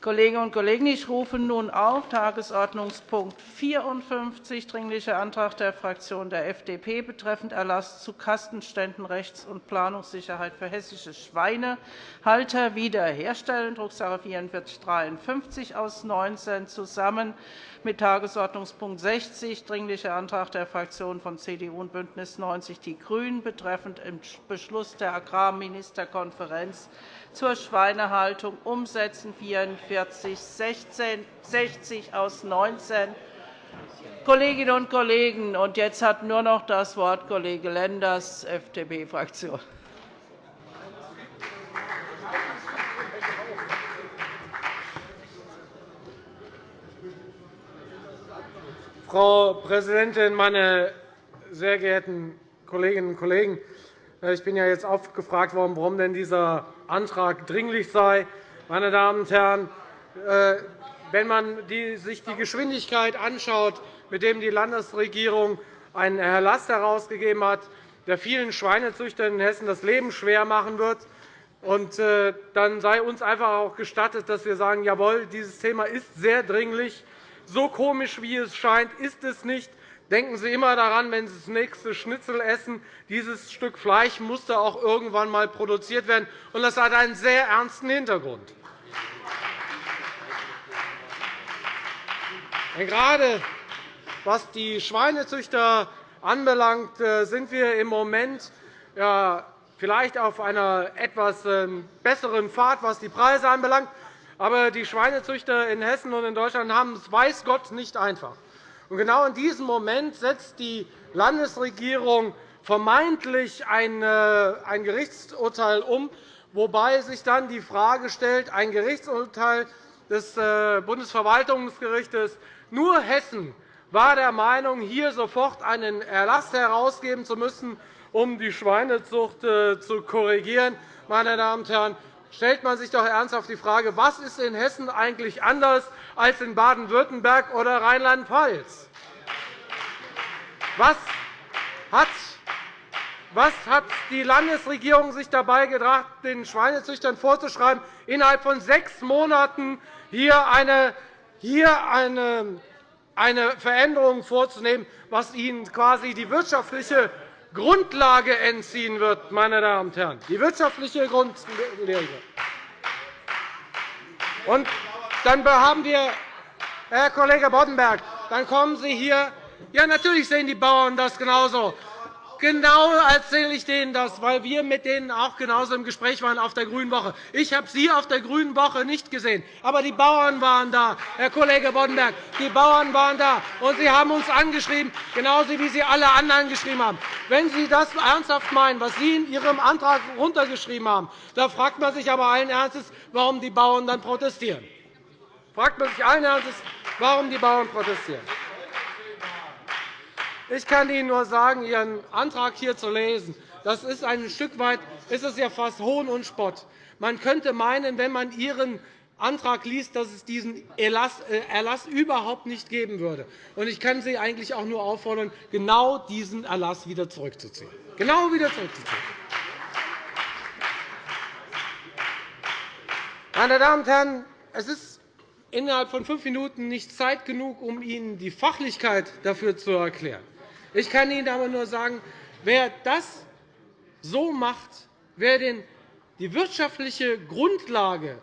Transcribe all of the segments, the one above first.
Kolleginnen und Kollegen, ich rufe nun auf Tagesordnungspunkt 54, Dringlicher Antrag der Fraktion der FDP betreffend Erlass zu Kastenständen Rechts- und Planungssicherheit für hessische Schweinehalter wiederherstellen, Drucksache 19 aus 19, zusammen mit Tagesordnungspunkt 60, Dringlicher Antrag der Fraktionen von CDU und BÜNDNIS 90 die GRÜNEN betreffend Beschluss der Agrarministerkonferenz zur Schweinehaltung umsetzen, 44 60 aus 19. Kolleginnen und Kollegen, und jetzt hat nur noch das Wort Kollege Lenders, FDP-Fraktion. Frau Präsidentin, meine sehr geehrten Kolleginnen und Kollegen! Ich bin ja jetzt oft gefragt worden, warum denn dieser Antrag dringlich sei. Meine Damen und Herren, äh, wenn man sich die Geschwindigkeit anschaut, mit der die Landesregierung einen Erlass herausgegeben hat, der vielen Schweinezüchtern in Hessen das Leben schwer machen wird, äh, dann sei uns einfach auch gestattet, dass wir sagen, jawohl, dieses Thema ist sehr dringlich. So komisch, wie es scheint, ist es nicht. Denken Sie immer daran, wenn Sie das nächste Schnitzel essen, dieses Stück Fleisch musste auch irgendwann einmal produziert werden, und das hat einen sehr ernsten Hintergrund. Gerade was die Schweinezüchter anbelangt, äh, sind wir im Moment vielleicht auf einer etwas ähm, besseren Fahrt, was die Preise anbelangt. Aber die Schweinezüchter in Hessen und in Deutschland haben es weiß Gott nicht einfach. Genau in diesem Moment setzt die Landesregierung vermeintlich ein Gerichtsurteil um, wobei sich dann die Frage stellt, ein Gerichtsurteil des äh, Bundesverwaltungsgerichts, nur Hessen war der Meinung, hier sofort einen Erlass herausgeben zu müssen, um die Schweinezucht äh, zu korrigieren. Meine Damen und Herren, stellt man sich doch ernsthaft die Frage, was ist in Hessen eigentlich anders als in Baden-Württemberg oder Rheinland-Pfalz? Was hat was hat die Landesregierung sich dabei gedacht, den Schweinezüchtern vorzuschreiben, innerhalb von sechs Monaten hier eine, hier eine, eine Veränderung vorzunehmen, was ihnen quasi die wirtschaftliche Grundlage entziehen wird, meine Damen und Herren, die wirtschaftliche Grundlage. Und dann haben wir, Herr Kollege Boddenberg, dann kommen Sie hier. Ja, natürlich sehen die Bauern das genauso. Genau erzähle ich denen das, weil wir mit denen auch genauso im Gespräch waren auf der Grünen Woche. Ich habe Sie auf der Grünen Woche nicht gesehen, aber die Bauern waren da, Herr Kollege Boddenberg. Die Bauern waren da, und Sie haben uns angeschrieben, genauso wie Sie alle anderen geschrieben haben. Wenn Sie das ernsthaft meinen, was Sie in Ihrem Antrag runtergeschrieben haben, da fragt man sich aber allen Ernstes, warum die Bauern dann protestieren. Fragt man sich allen Ernstes, warum die Bauern protestieren. Ich kann Ihnen nur sagen, Ihren Antrag hier zu lesen, das ist ein Stück weit ist es ja fast Hohn und Spott. Man könnte meinen, wenn man Ihren Antrag liest, dass es diesen Erlass äh, überhaupt nicht geben würde. Ich kann Sie eigentlich auch nur auffordern, genau diesen Erlass wieder zurückzuziehen. Genau wieder zurückzuziehen. Meine Damen und Herren, es ist innerhalb von fünf Minuten nicht Zeit genug, um Ihnen die Fachlichkeit dafür zu erklären. Ich kann Ihnen aber nur sagen, wer das so macht, wer die wirtschaftliche Grundlage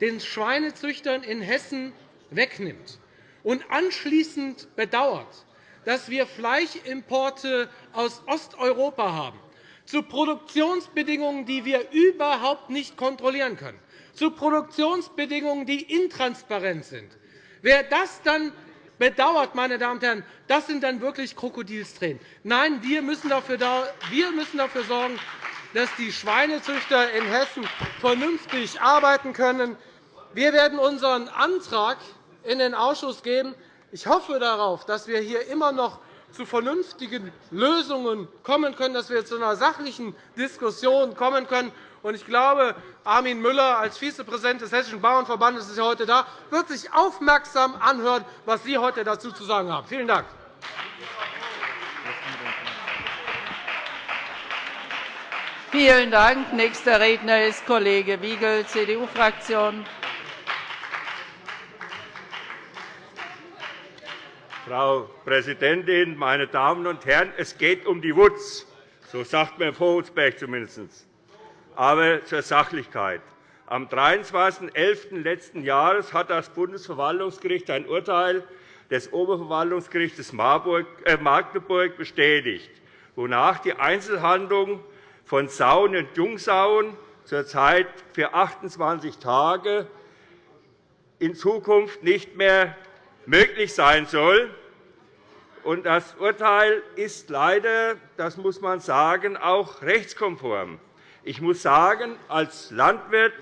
den Schweinezüchtern in Hessen wegnimmt und anschließend bedauert, dass wir Fleischimporte aus Osteuropa haben, zu Produktionsbedingungen, die wir überhaupt nicht kontrollieren können, zu Produktionsbedingungen, die intransparent sind. Wer das dann bedauert, meine Damen und Herren, das sind dann wirklich Krokodilstränen. Nein, wir müssen dafür, wir müssen dafür sorgen, dass die Schweinezüchter in Hessen vernünftig arbeiten können. Wir werden unseren Antrag in den Ausschuss geben. Ich hoffe darauf, dass wir hier immer noch zu vernünftigen Lösungen kommen können, dass wir zu einer sachlichen Diskussion kommen können. Ich glaube, Armin Müller als Vizepräsident des Hessischen Bauernverbandes ist heute da, wird sich aufmerksam anhören, was Sie heute dazu zu sagen haben. Vielen Dank. Vielen Dank. Nächster Redner ist Kollege Wiegel, CDU-Fraktion. Frau Präsidentin, meine Damen und Herren! Es geht um die Wutz. So sagt man in Vogelsberg zumindest. Aber zur Sachlichkeit. Am 23.11. letzten Jahres hat das Bundesverwaltungsgericht ein Urteil des Oberverwaltungsgerichts äh, Magdeburg bestätigt, wonach die Einzelhandlung von Sauen und Jungsauen zurzeit für 28 Tage in Zukunft nicht mehr möglich sein soll. Das Urteil ist leider, das muss man sagen, auch rechtskonform. Ich muss sagen, als Landwirt,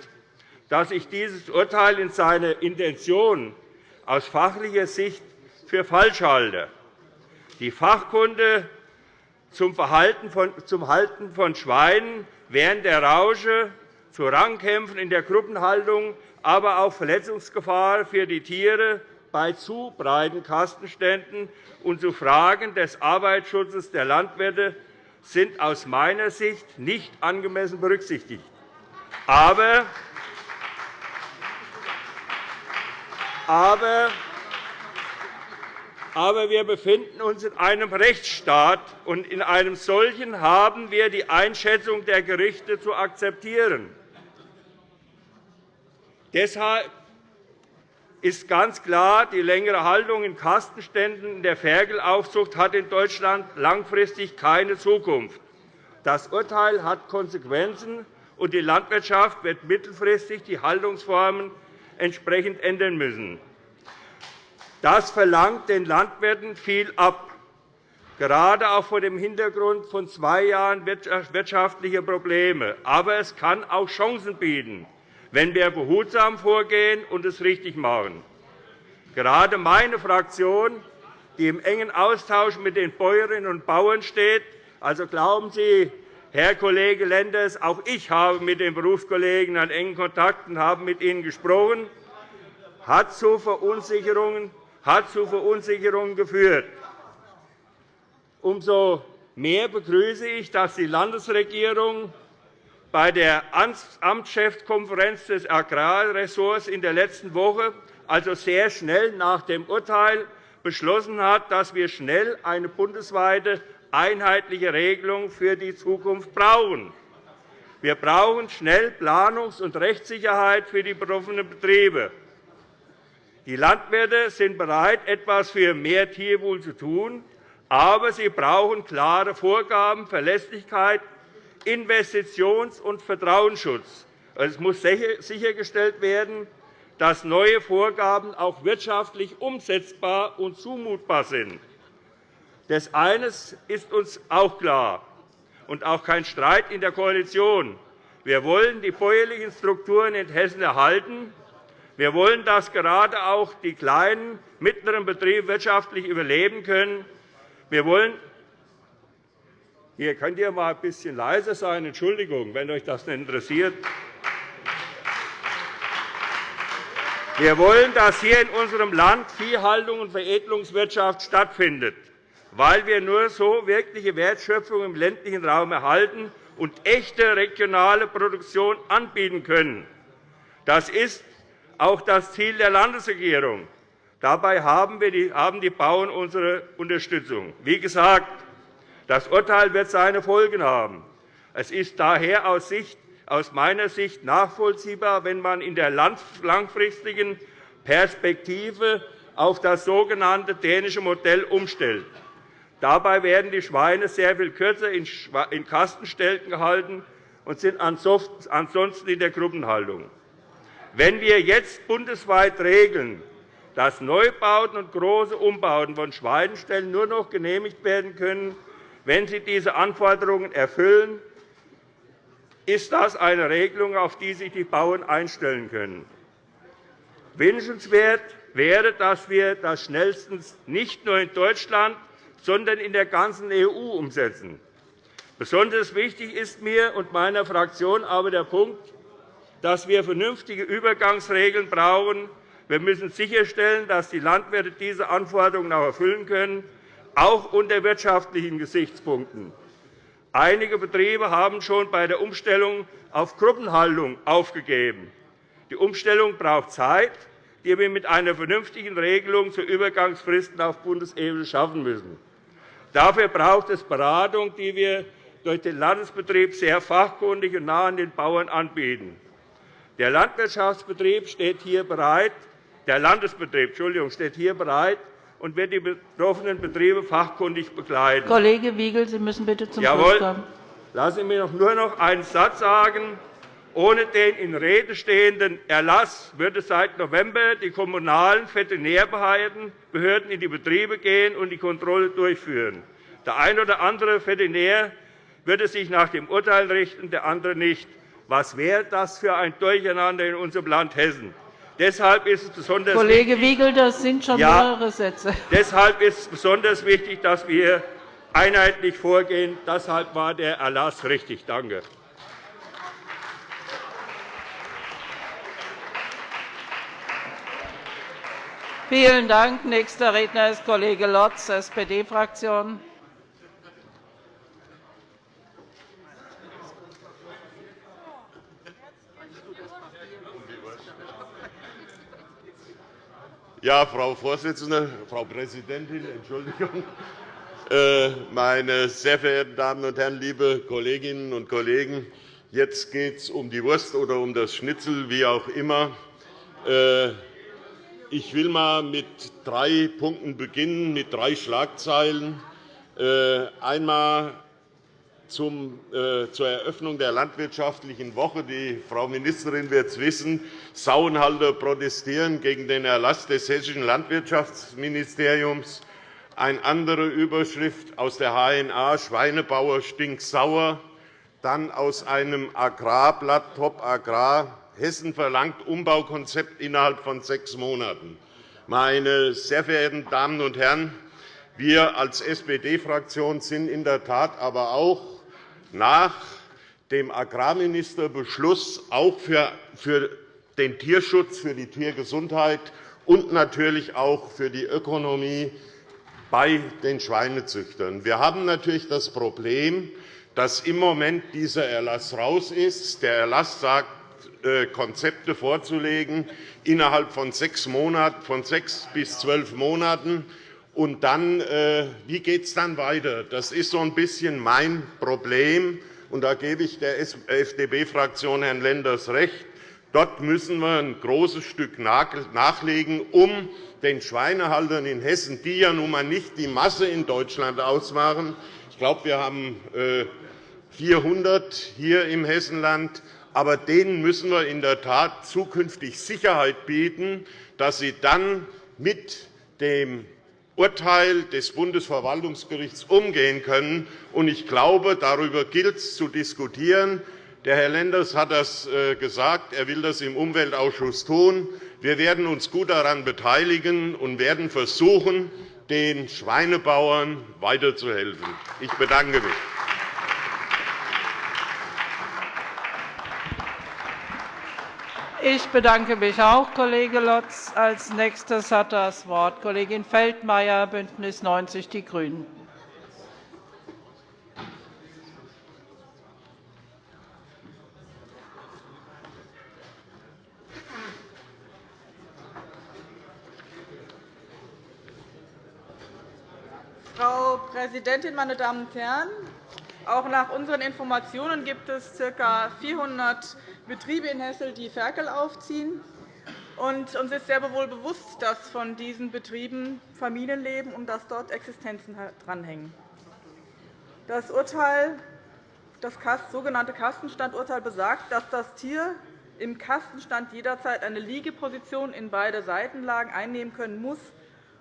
dass ich dieses Urteil in seiner Intention aus fachlicher Sicht für falsch halte. Die Fachkunde zum, Verhalten von, zum Halten von Schweinen während der Rausche, zu Rangkämpfen in der Gruppenhaltung, aber auch Verletzungsgefahr für die Tiere bei zu breiten Kastenständen und zu Fragen des Arbeitsschutzes der Landwirte sind aus meiner Sicht nicht angemessen berücksichtigt. Aber, aber, aber wir befinden uns in einem Rechtsstaat, und in einem solchen haben wir die Einschätzung der Gerichte zu akzeptieren. Deshalb ist ganz klar, die längere Haltung in Kastenständen der Ferkelaufzucht hat in Deutschland langfristig keine Zukunft. Das Urteil hat Konsequenzen, und die Landwirtschaft wird mittelfristig die Haltungsformen entsprechend ändern müssen. Das verlangt den Landwirten viel ab, gerade auch vor dem Hintergrund von zwei Jahren wirtschaftlicher Probleme. Aber es kann auch Chancen bieten wenn wir behutsam vorgehen und es richtig machen. Gerade meine Fraktion, die im engen Austausch mit den Bäuerinnen und Bauern steht, also glauben Sie, Herr Kollege Lenders, auch ich habe mit den Berufskollegen einen engen Kontakt und habe mit ihnen gesprochen, hat zu Verunsicherungen, hat zu Verunsicherungen geführt. Umso mehr begrüße ich, dass die Landesregierung bei der Amtschefskonferenz des Agrarressorts in der letzten Woche, also sehr schnell nach dem Urteil, beschlossen hat, dass wir schnell eine bundesweite einheitliche Regelung für die Zukunft brauchen. Wir brauchen schnell Planungs- und Rechtssicherheit für die betroffenen Betriebe. Die Landwirte sind bereit, etwas für mehr Tierwohl zu tun, aber sie brauchen klare Vorgaben, Verlässlichkeit Investitions- und Vertrauensschutz. Es muss sichergestellt werden, dass neue Vorgaben auch wirtschaftlich umsetzbar und zumutbar sind. Das eines ist uns auch klar und auch kein Streit in der Koalition. Wir wollen die bäuerlichen Strukturen in Hessen erhalten. Wir wollen, dass gerade auch die kleinen, mittleren Betriebe wirtschaftlich überleben können. Wir wollen hier könnt ihr mal ein bisschen leiser sein. Entschuldigung, wenn euch das nicht interessiert. Wir wollen, dass hier in unserem Land Viehhaltung und Veredelungswirtschaft stattfindet, weil wir nur so wirkliche Wertschöpfung im ländlichen Raum erhalten und echte regionale Produktion anbieten können. Das ist auch das Ziel der Landesregierung. Dabei haben die Bauern unsere Unterstützung. Wie gesagt, das Urteil wird seine Folgen haben. Es ist daher aus meiner Sicht nachvollziehbar, wenn man in der langfristigen Perspektive auf das sogenannte dänische Modell umstellt. Dabei werden die Schweine sehr viel kürzer in Kastenstelten gehalten und sind ansonsten in der Gruppenhaltung. Wenn wir jetzt bundesweit regeln, dass Neubauten und große Umbauten von Schweineställen nur noch genehmigt werden können, wenn sie diese Anforderungen erfüllen, ist das eine Regelung, auf die sich die Bauern einstellen können. Wünschenswert wäre, dass wir das schnellstens nicht nur in Deutschland, sondern in der ganzen EU umsetzen. Besonders wichtig ist mir und meiner Fraktion aber der Punkt, dass wir vernünftige Übergangsregeln brauchen. Wir müssen sicherstellen, dass die Landwirte diese Anforderungen auch erfüllen können auch unter wirtschaftlichen Gesichtspunkten. Einige Betriebe haben schon bei der Umstellung auf Gruppenhaltung aufgegeben. Die Umstellung braucht Zeit. die wir mit einer vernünftigen Regelung zu Übergangsfristen auf Bundesebene schaffen müssen. Dafür braucht es Beratung, die wir durch den Landesbetrieb sehr fachkundig und nah an den Bauern anbieten. Der Landwirtschaftsbetrieb steht hier bereit, der Landesbetrieb Entschuldigung, steht hier bereit und wird die betroffenen Betriebe fachkundig begleiten. Kollege Wiegel, Sie müssen bitte zum Jawohl. Schluss kommen. Lassen Sie mich nur noch einen Satz sagen. Ohne den in Rede stehenden Erlass würde seit November die kommunalen Veterinärbehörden in die Betriebe gehen und die Kontrolle durchführen. Der eine oder andere Veterinär würde sich nach dem Urteil richten, der andere nicht. Was wäre das für ein Durcheinander in unserem Land Hessen? Deshalb ist es besonders Kollege Wiegel, das sind schon ja, mehrere Sätze. Deshalb ist es besonders wichtig, dass wir einheitlich vorgehen. Deshalb war der Erlass richtig. Danke. Vielen Dank. Nächster Redner ist Kollege Lotz, SPD-Fraktion. Ja, Frau Vorsitzende, Frau Präsidentin, Entschuldigung. Äh, meine sehr verehrten Damen und Herren, liebe Kolleginnen und Kollegen! Jetzt geht es um die Wurst oder um das Schnitzel, wie auch immer. Äh, ich will einmal mit drei Punkten beginnen, mit drei Schlagzeilen. Äh, einmal äh, zur Eröffnung der landwirtschaftlichen Woche. Die Frau Ministerin wird es wissen. Sauenhalter protestieren gegen den Erlass des hessischen Landwirtschaftsministeriums. Eine andere Überschrift aus der HNA Schweinebauer stinksauer. Dann aus einem Agrarblatt Top Agrar Hessen verlangt Umbaukonzept innerhalb von sechs Monaten. Meine sehr verehrten Damen und Herren, wir als SPD-Fraktion sind in der Tat aber auch nach dem Agrarministerbeschluss auch für den Tierschutz, für die Tiergesundheit und natürlich auch für die Ökonomie bei den Schweinezüchtern. Wir haben natürlich das Problem, dass im Moment dieser Erlass raus ist. Der Erlass sagt, äh, Konzepte vorzulegen innerhalb von sechs, Monaten, von sechs bis zwölf Monaten. Und dann, äh, wie geht es dann weiter? Das ist so ein bisschen mein Problem. Und da gebe ich der FDP-Fraktion Herrn Lenders recht. Dort müssen wir ein großes Stück nachlegen, um den Schweinehaltern in Hessen, die ja nun einmal nicht die Masse in Deutschland ausmachen, ich glaube, wir haben 400 äh, hier im Hessenland, aber denen müssen wir in der Tat zukünftig Sicherheit bieten, dass sie dann mit dem Urteil des Bundesverwaltungsgerichts umgehen können. Ich glaube, darüber gilt es zu diskutieren. Der Herr Lenders hat das äh, gesagt. Er will das im Umweltausschuss tun. Wir werden uns gut daran beteiligen und werden versuchen, den Schweinebauern weiterzuhelfen. Ich bedanke mich. Ich bedanke mich auch, Kollege Lotz. Als nächstes hat das Wort Kollegin Feldmayer, BÜNDNIS 90 die GRÜNEN. Frau Präsidentin, meine Damen und Herren! Auch nach unseren Informationen gibt es ca. 400 Betriebe in Hessel, die Ferkel aufziehen. uns ist sehr wohl bewusst, dass von diesen Betrieben Familien leben und dass dort Existenzen dranhängen. Das Urteil, das sogenannte Kastenstandurteil besagt, dass das Tier im Kastenstand jederzeit eine Liegeposition in beide Seitenlagen einnehmen können muss,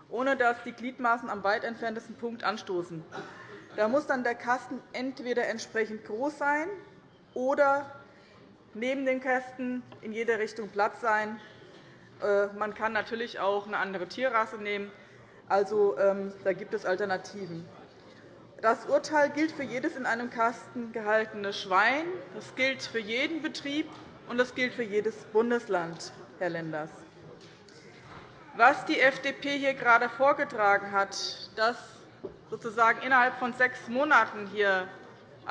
ohne dass die Gliedmaßen am weit entferntesten Punkt anstoßen. Da muss dann der Kasten entweder entsprechend groß sein oder neben den Kästen in jeder Richtung Platz sein. Äh, man kann natürlich auch eine andere Tierrasse nehmen. Also, ähm, da gibt es Alternativen. Das Urteil gilt für jedes in einem Kasten gehaltene Schwein. Das gilt für jeden Betrieb, und das gilt für jedes Bundesland, Herr Lenders. Was die FDP hier gerade vorgetragen hat, dass sozusagen innerhalb von sechs Monaten hier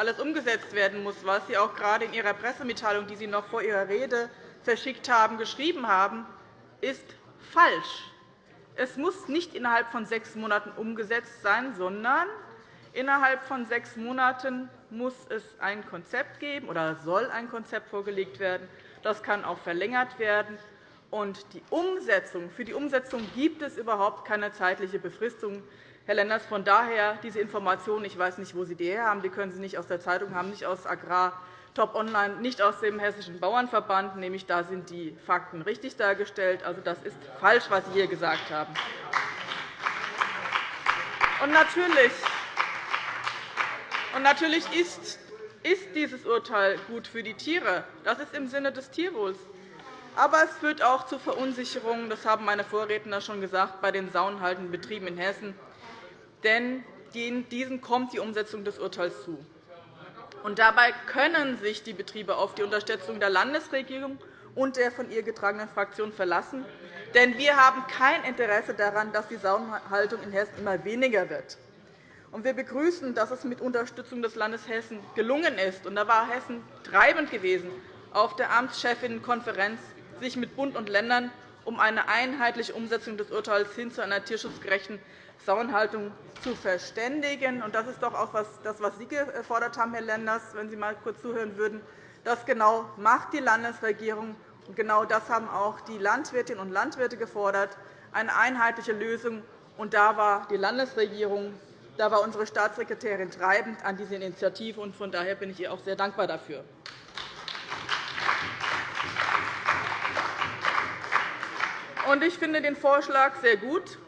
alles umgesetzt werden muss, was Sie auch gerade in Ihrer Pressemitteilung, die Sie noch vor Ihrer Rede verschickt haben, geschrieben haben, ist falsch. Es muss nicht innerhalb von sechs Monaten umgesetzt sein, sondern innerhalb von sechs Monaten muss es ein Konzept geben oder soll ein Konzept vorgelegt werden. Das kann auch verlängert werden. Und die Umsetzung, für die Umsetzung gibt es überhaupt keine zeitliche Befristung. Herr Lenders, von daher diese Informationen, ich weiß nicht, wo Sie die her haben, die können Sie nicht aus der Zeitung haben, nicht aus Agrar Top Online, nicht aus dem Hessischen Bauernverband, nämlich da sind die Fakten richtig dargestellt. Also, das ist falsch, was Sie hier gesagt haben. Und natürlich, und natürlich ist, ist dieses Urteil gut für die Tiere. Das ist im Sinne des Tierwohls. Aber es führt auch zu Verunsicherungen, das haben meine Vorredner schon gesagt, bei den saunhaltenden Betrieben in Hessen. Denn diesen kommt die Umsetzung des Urteils zu. Und dabei können sich die Betriebe auf die Unterstützung der Landesregierung und der von ihr getragenen Fraktion verlassen. Denn wir haben kein Interesse daran, dass die Sauenhaltung in Hessen immer weniger wird. wir begrüßen, dass es mit Unterstützung des Landes Hessen gelungen ist, und da war Hessen treibend gewesen, auf der Amtschefinnenkonferenz sich mit Bund und Ländern um eine einheitliche Umsetzung des Urteils hin zu einer tierschutzgerechten Sauenhaltung zu verständigen. Das ist doch auch das, was Sie gefordert haben, Herr Lenders, wenn Sie einmal kurz zuhören würden. Das genau macht die Landesregierung. Und genau das haben auch die Landwirtinnen und Landwirte gefordert, eine einheitliche Lösung. Und da war die Landesregierung, da war unsere Staatssekretärin treibend an dieser Initiative. Und von daher bin ich ihr auch sehr dankbar dafür. Ich finde den Vorschlag sehr gut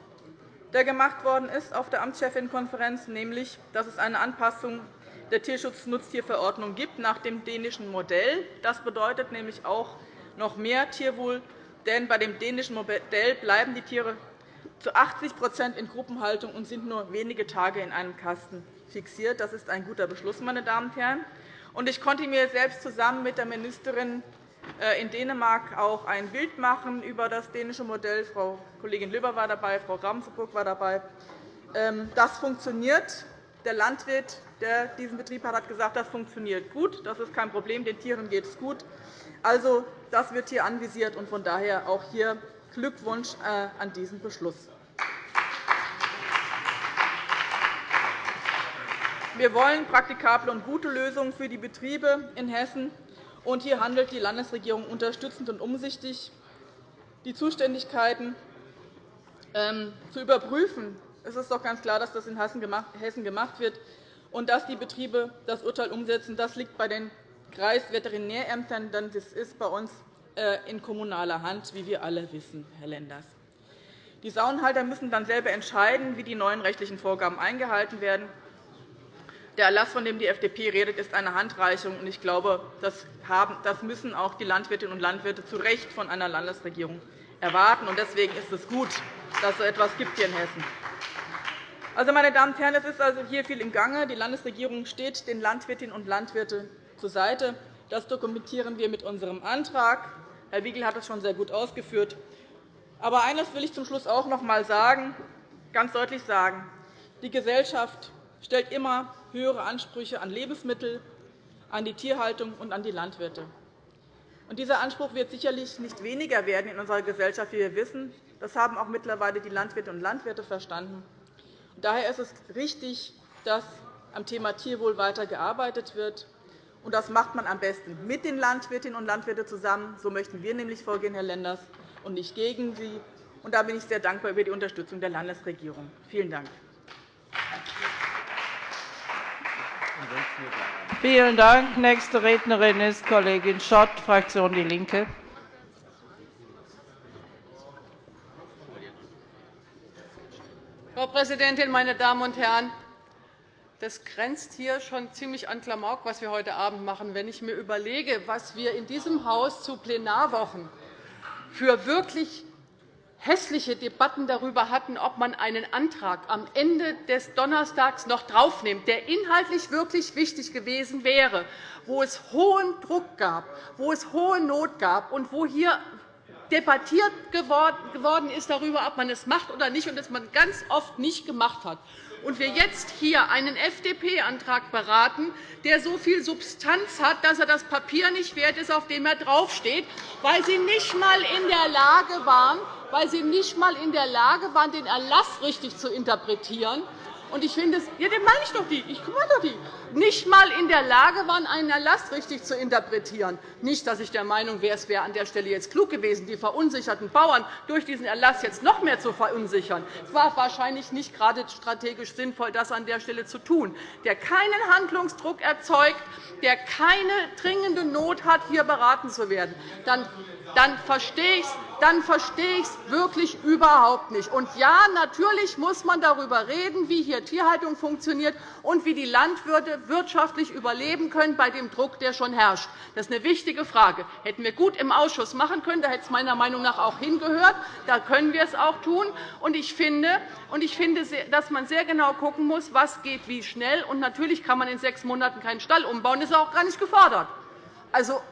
der gemacht worden ist auf der Amtschefinnenkonferenz, nämlich, dass es eine Anpassung der Tierschutznutztierverordnung gibt nach dem dänischen Modell. Das bedeutet nämlich auch noch mehr Tierwohl, denn bei dem dänischen Modell bleiben die Tiere zu 80% in Gruppenhaltung und sind nur wenige Tage in einem Kasten fixiert. Das ist ein guter Beschluss, meine Damen und Herren. Ich konnte mir selbst zusammen mit der Ministerin in Dänemark auch ein Bild machen über das dänische Modell. Frau Kollegin Löber war dabei, Frau Ravensburg war dabei. Ähm, das funktioniert. Der Landwirt, der diesen Betrieb hat, hat gesagt, das funktioniert gut. Das ist kein Problem. Den Tieren geht es gut. Also, das wird hier anvisiert, und von daher auch hier Glückwunsch äh, an diesen Beschluss. Wir wollen praktikable und gute Lösungen für die Betriebe in Hessen. Und hier handelt die Landesregierung unterstützend und umsichtig. Die Zuständigkeiten ähm, zu überprüfen, es ist doch ganz klar, dass das in Hessen gemacht wird, und dass die Betriebe das Urteil umsetzen, das liegt bei den Kreisveterinärämtern, denn das ist bei uns äh, in kommunaler Hand, wie wir alle wissen, Herr Lenders. Die Saunenhalter müssen dann selber entscheiden, wie die neuen rechtlichen Vorgaben eingehalten werden. Der Erlass, von dem die FDP redet, ist eine Handreichung. Ich glaube, das müssen auch die Landwirtinnen und Landwirte zu Recht von einer Landesregierung erwarten. Deswegen ist es gut, dass es so etwas gibt hier in Hessen. Also, meine Damen und Herren, es ist also hier viel im Gange. Die Landesregierung steht den Landwirtinnen und Landwirten zur Seite. Das dokumentieren wir mit unserem Antrag. Herr Wiegel hat das schon sehr gut ausgeführt. Aber eines will ich zum Schluss auch noch einmal sagen, ganz deutlich sagen. Die Gesellschaft stellt immer höhere Ansprüche an Lebensmittel, an die Tierhaltung und an die Landwirte. dieser Anspruch wird sicherlich nicht weniger werden in unserer Gesellschaft, wie wir wissen. Das haben auch mittlerweile die Landwirtinnen und Landwirte verstanden. Daher ist es richtig, dass am Thema Tierwohl weiter gearbeitet wird. das macht man am besten mit den Landwirtinnen und Landwirten zusammen. So möchten wir nämlich vorgehen, Herr Lenders, und nicht gegen sie. da bin ich sehr dankbar über die Unterstützung der Landesregierung. Vielen Dank. Vielen Dank. Nächste Rednerin ist Kollegin Schott, Fraktion DIE LINKE. Frau Präsidentin, meine Damen und Herren! Das grenzt hier schon ziemlich an Klamauk, was wir heute Abend machen. Wenn ich mir überlege, was wir in diesem Haus zu Plenarwochen für wirklich hässliche Debatten darüber hatten, ob man einen Antrag am Ende des Donnerstags noch draufnimmt, der inhaltlich wirklich wichtig gewesen wäre, wo es hohen Druck gab, wo es hohe Not gab und wo hier debattiert geworden ist darüber, ob man es macht oder nicht, und das man ganz oft nicht gemacht hat. Und wir jetzt hier einen FDP-Antrag beraten, der so viel Substanz hat, dass er das Papier nicht wert ist, auf dem er draufsteht, weil Sie nicht einmal in der Lage waren, weil Sie nicht einmal in der Lage waren, den Erlass richtig zu interpretieren. Und ich finde es, ja, den meine ich doch die. Ich meine doch die. Nicht einmal in der Lage waren, einen Erlass richtig zu interpretieren. Nicht, dass ich der Meinung wäre, es wäre an der Stelle jetzt klug gewesen, die verunsicherten Bauern durch diesen Erlass jetzt noch mehr zu verunsichern. Es war wahrscheinlich nicht gerade strategisch sinnvoll, das an der Stelle zu tun. Der keinen Handlungsdruck erzeugt, der keine dringende Not hat, hier beraten zu werden, dann dann verstehe ich es dann verstehe ich es wirklich überhaupt nicht. Und ja, natürlich muss man darüber reden, wie hier Tierhaltung funktioniert und wie die Landwirte wirtschaftlich überleben können bei dem Druck, der schon herrscht. Das ist eine wichtige Frage. Hätten wir gut im Ausschuss machen können. Da hätte es meiner Meinung nach auch hingehört. Da können wir es auch tun. Und ich finde, dass man sehr genau schauen muss, was geht wie schnell. Und natürlich kann man in sechs Monaten keinen Stall umbauen. Das ist auch gar nicht gefordert. Also,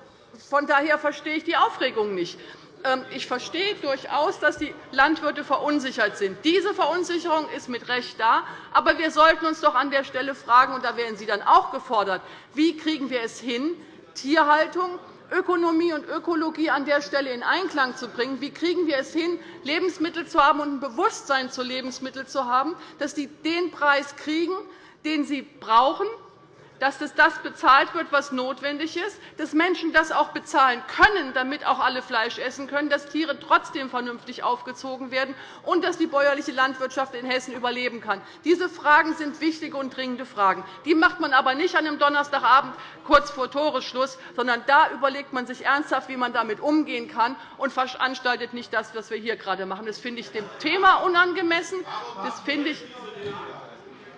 von daher verstehe ich die Aufregung nicht. Ähm, ich verstehe durchaus, dass die Landwirte verunsichert sind. Diese Verunsicherung ist mit Recht da. Aber wir sollten uns doch an der Stelle fragen, und da werden Sie dann auch gefordert, wie kriegen wir es hin, Tierhaltung, Ökonomie und Ökologie an der Stelle in Einklang zu bringen? Wie kriegen wir es hin, Lebensmittel zu haben und ein Bewusstsein zu Lebensmitteln zu haben, dass sie den Preis kriegen, den sie brauchen, dass das bezahlt wird, was notwendig ist, dass Menschen das auch bezahlen können, damit auch alle Fleisch essen können, dass Tiere trotzdem vernünftig aufgezogen werden und dass die bäuerliche Landwirtschaft in Hessen überleben kann. Diese Fragen sind wichtige und dringende Fragen. Die macht man aber nicht an einem Donnerstagabend kurz vor Toresschluss, sondern da überlegt man sich ernsthaft, wie man damit umgehen kann, und veranstaltet nicht das, was wir hier gerade machen. Das finde ich dem Thema unangemessen. Das finde ich,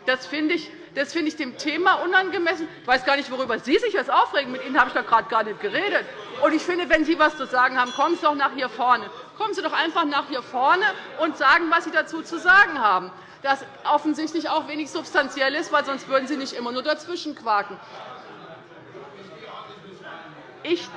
das finde ich das finde ich dem Thema unangemessen. Ich weiß gar nicht, worüber Sie sich jetzt aufregen. Mit Ihnen habe ich doch gerade gar nicht geredet. Und ich finde, wenn Sie etwas zu sagen haben, kommen Sie doch nach hier vorne. Kommen Sie doch einfach nach hier vorne und sagen, was Sie dazu zu sagen haben. Das offensichtlich auch wenig substanziell ist, weil sonst würden Sie nicht immer nur dazwischen quaken. Ich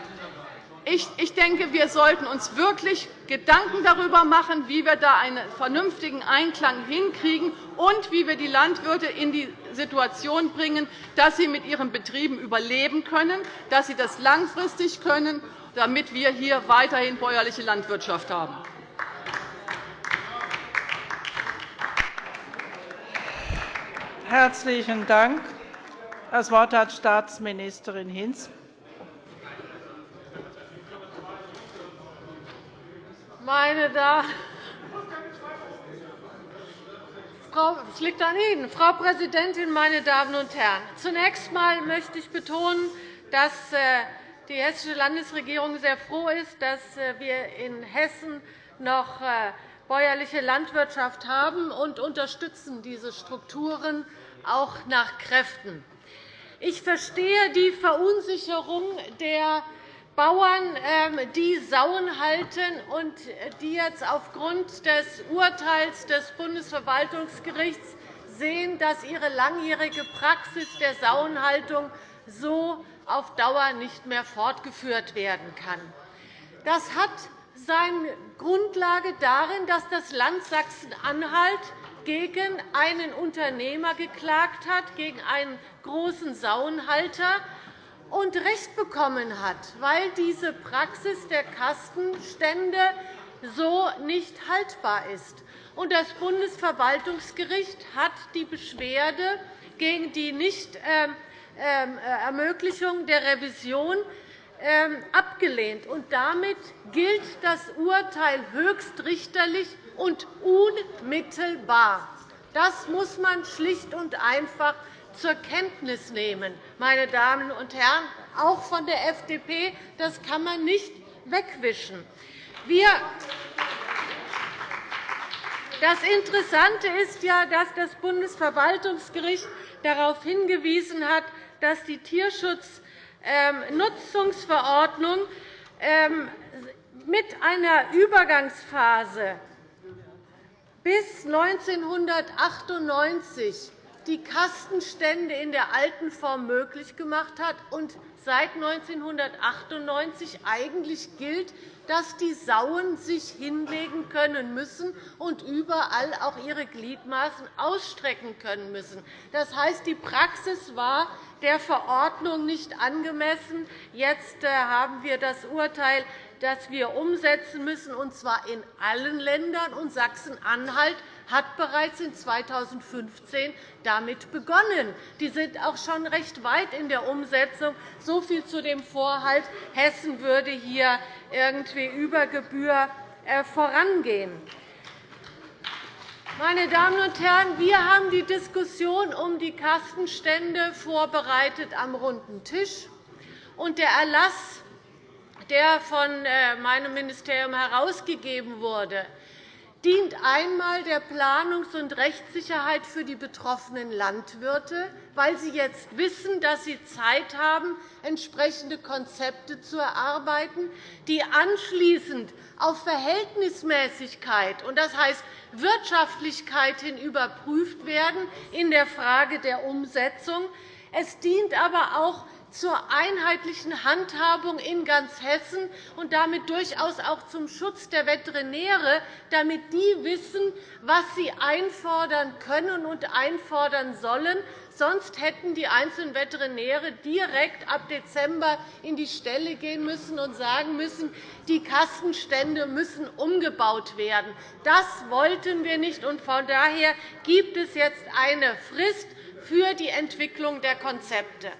ich denke, wir sollten uns wirklich Gedanken darüber machen, wie wir da einen vernünftigen Einklang hinkriegen und wie wir die Landwirte in die Situation bringen, dass sie mit ihren Betrieben überleben können, dass sie das langfristig können, damit wir hier weiterhin bäuerliche Landwirtschaft haben. Herzlichen Dank. Das Wort hat Staatsministerin Hinz. Meine es liegt an Ihnen. Frau Präsidentin, meine Damen und Herren! Zunächst einmal möchte ich betonen, dass äh, die Hessische Landesregierung sehr froh ist, dass äh, wir in Hessen noch äh, bäuerliche Landwirtschaft haben und unterstützen diese Strukturen auch nach Kräften. Ich verstehe die Verunsicherung der Bauern, ähm, die Sauen halten und die jetzt aufgrund des Urteils des Bundesverwaltungsgerichts sehen, dass ihre langjährige Praxis der Sauenhaltung so auf Dauer nicht mehr fortgeführt werden kann. Das hat seine Grundlage darin, dass das Land Sachsen-Anhalt gegen einen Unternehmer geklagt hat, gegen einen großen Sauenhalter, und Recht bekommen hat, weil diese Praxis der Kastenstände so nicht haltbar ist. Das Bundesverwaltungsgericht hat die Beschwerde gegen die Nichtermöglichung ähm, ähm, der Revision ähm, abgelehnt. Damit gilt das Urteil höchstrichterlich und unmittelbar. Das muss man schlicht und einfach zur Kenntnis nehmen, meine Damen und Herren, auch von der FDP. Das kann man nicht wegwischen. Das Interessante ist ja, dass das Bundesverwaltungsgericht darauf hingewiesen hat, dass die Tierschutznutzungsverordnung ähm, mit einer Übergangsphase bis 1998 die Kastenstände in der alten Form möglich gemacht hat und seit 1998 eigentlich gilt, dass die Sauen sich hinlegen können müssen und überall auch ihre Gliedmaßen ausstrecken können müssen. Das heißt, die Praxis war der Verordnung nicht angemessen. Jetzt äh, haben wir das Urteil, das wir umsetzen müssen, und zwar in allen Ländern. Und Sachsen-Anhalt hat bereits in 2015 damit begonnen. Die sind auch schon recht weit in der Umsetzung. So viel zu dem Vorhalt, Hessen würde hier irgendwie über Gebühr äh, vorangehen. Meine Damen und Herren, wir haben die Diskussion um die Kastenstände vorbereitet am runden Tisch. Und der Erlass, der von äh, meinem Ministerium herausgegeben wurde, dient einmal der Planungs- und Rechtssicherheit für die betroffenen Landwirte, weil sie jetzt wissen, dass sie Zeit haben, entsprechende Konzepte zu erarbeiten, die anschließend auf Verhältnismäßigkeit und das heißt Wirtschaftlichkeit hin überprüft werden in der Frage der Umsetzung. Es dient aber auch zur einheitlichen Handhabung in ganz Hessen und damit durchaus auch zum Schutz der Veterinäre, damit die wissen, was sie einfordern können und einfordern sollen. Sonst hätten die einzelnen Veterinäre direkt ab Dezember in die Stelle gehen müssen und sagen müssen, die Kastenstände müssen umgebaut werden. Das wollten wir nicht. Von daher gibt es jetzt eine Frist für die Entwicklung der Konzepte.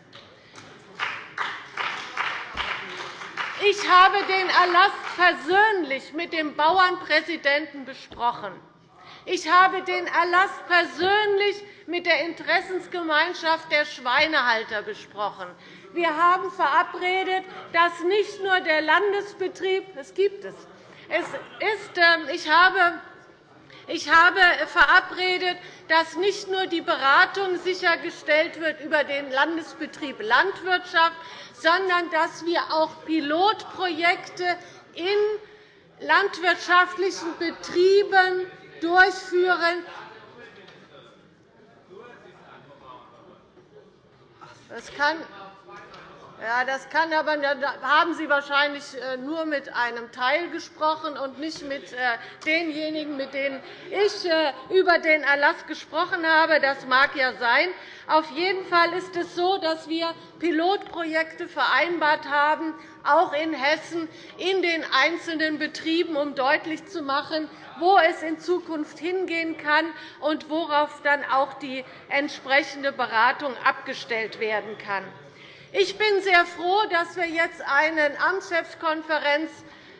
Ich habe den Erlass persönlich mit dem Bauernpräsidenten besprochen. Ich habe den Erlass persönlich mit der Interessensgemeinschaft der Schweinehalter besprochen. Wir haben verabredet, dass nicht nur der Landesbetrieb – es gibt es. es ist, ähm, ich habe ich habe verabredet, dass nicht nur die Beratung sichergestellt wird über den Landesbetrieb Landwirtschaft, sondern dass wir auch Pilotprojekte in landwirtschaftlichen Betrieben durchführen. Das kann ja, das kann aber, da haben Sie wahrscheinlich äh, nur mit einem Teil gesprochen und nicht mit äh, denjenigen, mit denen ich äh, über den Erlass gesprochen habe. Das mag ja sein. Auf jeden Fall ist es so, dass wir Pilotprojekte vereinbart haben, auch in Hessen, in den einzelnen Betrieben, um deutlich zu machen, wo es in Zukunft hingehen kann und worauf dann auch die entsprechende Beratung abgestellt werden kann. Ich bin sehr froh, dass wir jetzt eine Amtschefskonferenz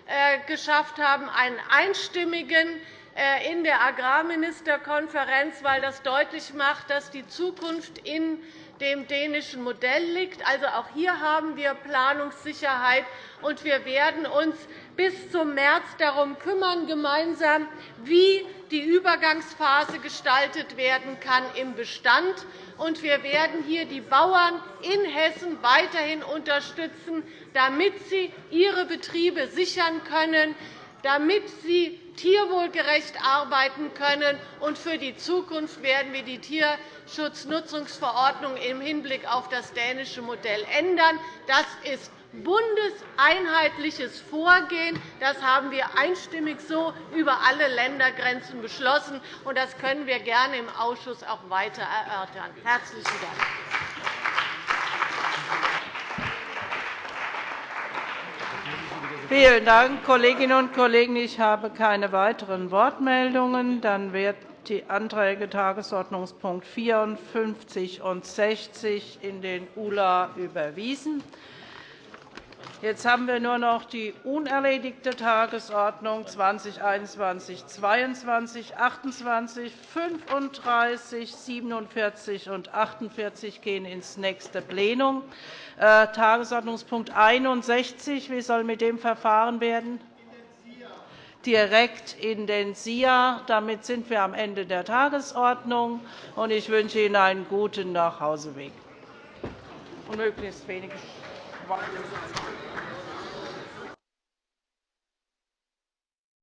äh, geschafft haben, einen einstimmigen äh, in der Agrarministerkonferenz, weil das deutlich macht, dass die Zukunft in dem dänischen Modell liegt. Also auch hier haben wir Planungssicherheit, und wir werden uns bis zum März darum kümmern, gemeinsam, wie die Übergangsphase gestaltet werden kann im Bestand. Und wir werden hier die Bauern in Hessen weiterhin unterstützen, damit sie ihre Betriebe sichern können, damit sie tierwohlgerecht arbeiten können. Und für die Zukunft werden wir die Tierschutznutzungsverordnung im Hinblick auf das dänische Modell ändern. Das ist bundeseinheitliches Vorgehen. Das haben wir einstimmig so über alle Ländergrenzen beschlossen. und Das können wir gerne im Ausschuss auch weiter erörtern. – Herzlichen Dank. Vielen Dank, Kolleginnen und Kollegen. Ich habe keine weiteren Wortmeldungen. Dann werden die Anträge Tagesordnungspunkt 54 und 60 in den ULA überwiesen. Jetzt haben wir nur noch die unerledigte Tagesordnung 2021 22, 28, 35, 47 und 48 gehen ins nächste Plenum. Äh, Tagesordnungspunkt 61. Wie soll mit dem verfahren werden? Direkt in den SIA. Damit sind wir am Ende der Tagesordnung. Ich wünsche Ihnen einen guten Nachhauseweg und möglichst wenige Worte.